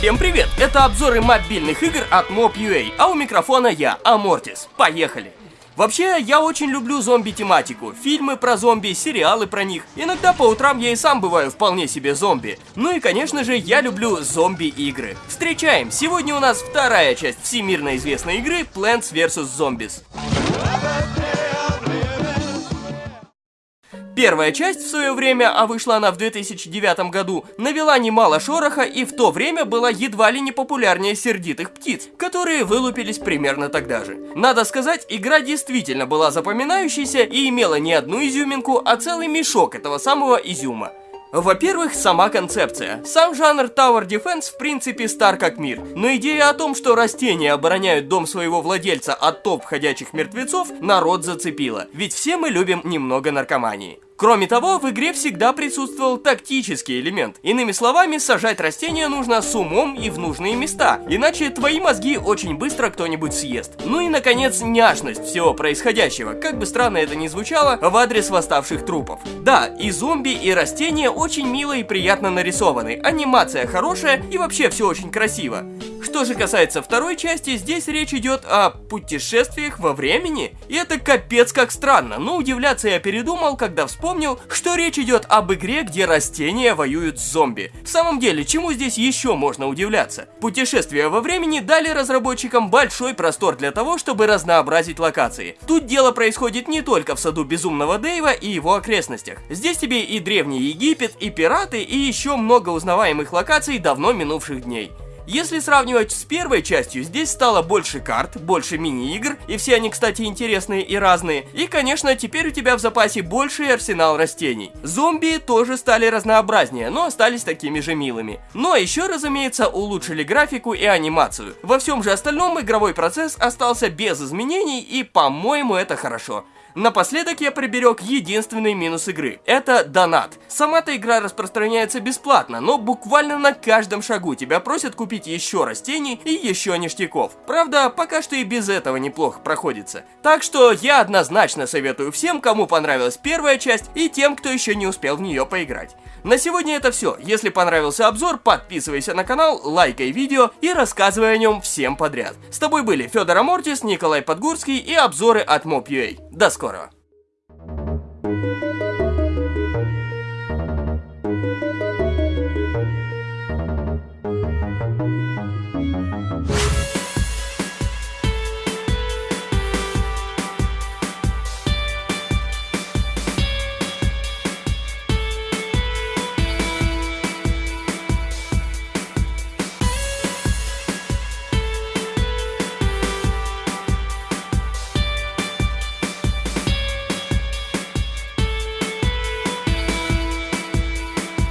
Всем привет! Это обзоры мобильных игр от Mob.ua, а у микрофона я, Амортис. Поехали! Вообще, я очень люблю зомби-тематику. Фильмы про зомби, сериалы про них. Иногда по утрам я и сам бываю вполне себе зомби. Ну и, конечно же, я люблю зомби-игры. Встречаем! Сегодня у нас вторая часть всемирно известной игры Plants vs. Zombies. Первая часть в свое время, а вышла она в 2009 году, навела немало шороха и в то время была едва ли не популярнее сердитых птиц, которые вылупились примерно тогда же. Надо сказать, игра действительно была запоминающейся и имела не одну изюминку, а целый мешок этого самого изюма. Во-первых, сама концепция. Сам жанр Tower Defense в принципе стар как мир, но идея о том, что растения обороняют дом своего владельца от топ ходячих мертвецов, народ зацепила. Ведь все мы любим немного наркомании. Кроме того, в игре всегда присутствовал тактический элемент. Иными словами, сажать растения нужно с умом и в нужные места, иначе твои мозги очень быстро кто-нибудь съест. Ну и, наконец, няшность всего происходящего, как бы странно это ни звучало, в адрес восставших трупов. Да, и зомби, и растения очень мило и приятно нарисованы, анимация хорошая и вообще все очень красиво. Что же касается второй части, здесь речь идет о путешествиях во времени. И это капец как странно, но удивляться я передумал, когда вспомнил, что речь идет об игре, где растения воюют с зомби. В самом деле, чему здесь еще можно удивляться? Путешествия во времени дали разработчикам большой простор для того, чтобы разнообразить локации. Тут дело происходит не только в саду Безумного Дэйва и его окрестностях. Здесь тебе и Древний Египет, и пираты, и еще много узнаваемых локаций давно минувших дней. Если сравнивать с первой частью, здесь стало больше карт, больше мини-игр, и все они, кстати, интересные и разные. И, конечно, теперь у тебя в запасе больший арсенал растений. Зомби тоже стали разнообразнее, но остались такими же милыми. А еще, разумеется, улучшили графику и анимацию. Во всем же остальном игровой процесс остался без изменений, и, по-моему, это хорошо. Напоследок я приберег единственный минус игры. Это донат. Сама-то игра распространяется бесплатно, но буквально на каждом шагу тебя просят купить еще растений и еще ништяков. Правда, пока что и без этого неплохо проходится. Так что я однозначно советую всем, кому понравилась первая часть и тем, кто еще не успел в нее поиграть. На сегодня это все. Если понравился обзор, подписывайся на канал, лайкай видео и рассказывай о нем всем подряд. С тобой были Федор Амортис, Николай Подгурский и обзоры от Mob.ua. До скорого!